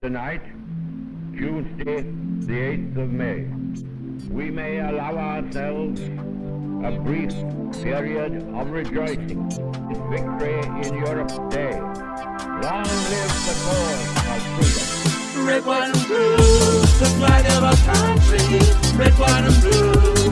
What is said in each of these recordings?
Tonight, Tuesday, the 8th of May, we may allow ourselves a brief period of rejoicing in victory in Europe's day. Long live the cause of freedom. Red, white, and blue, the flag of our country. Red, white, and blue,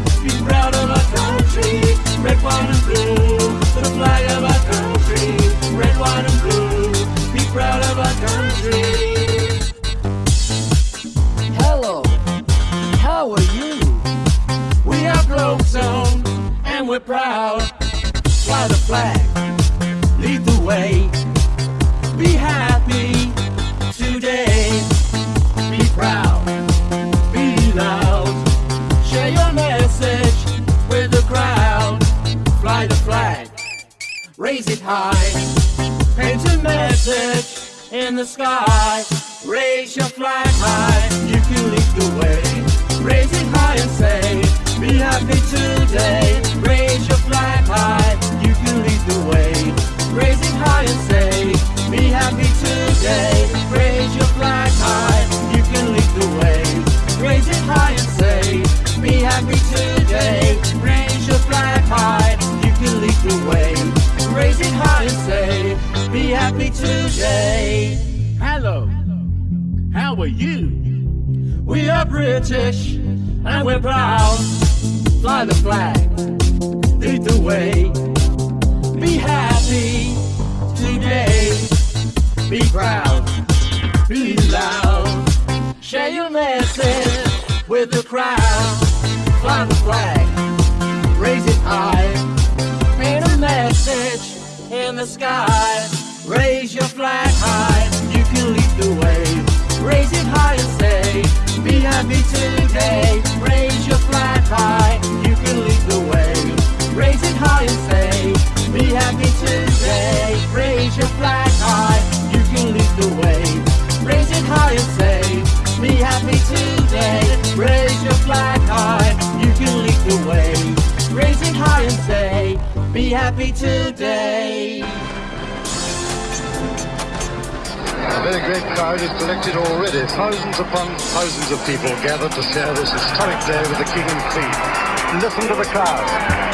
we're proud. Fly the flag, lead the way. Be happy today. Be proud, be loud. Share your message with the crowd. Fly the flag, raise it high. Paint a message in the sky. Raise your flag high, happy today. Hello, how are you? We are British and we're proud. Fly the flag, lead the way. Be happy today. Be proud, be loud. Share your message with the crowd. Fly the flag, raise it high. Paint a message in the sky. Raise your flag high, you can lead the way. Raise it high and say, be happy today. Raise your flag high, you can lead the way. Raise it high and say, be happy today. Raise your flag high, you can lead the way. Raise it high and say, be happy today. Raise your flag high, you can lead the way. Raise it high and say, be happy today. A very great crowd is collected already. Thousands upon thousands of people gathered to share this historic day with the King and Queen. Listen to the crowd.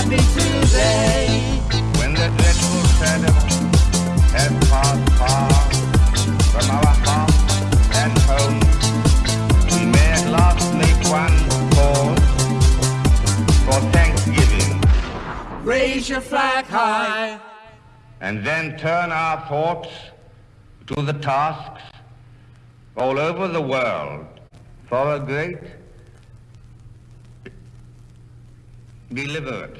Happy today. When the dreadful shadow passed far from our and homes, we last one pause for thanksgiving, Raise your flag high. and then turn our thoughts to the tasks all over the world for a great delivered.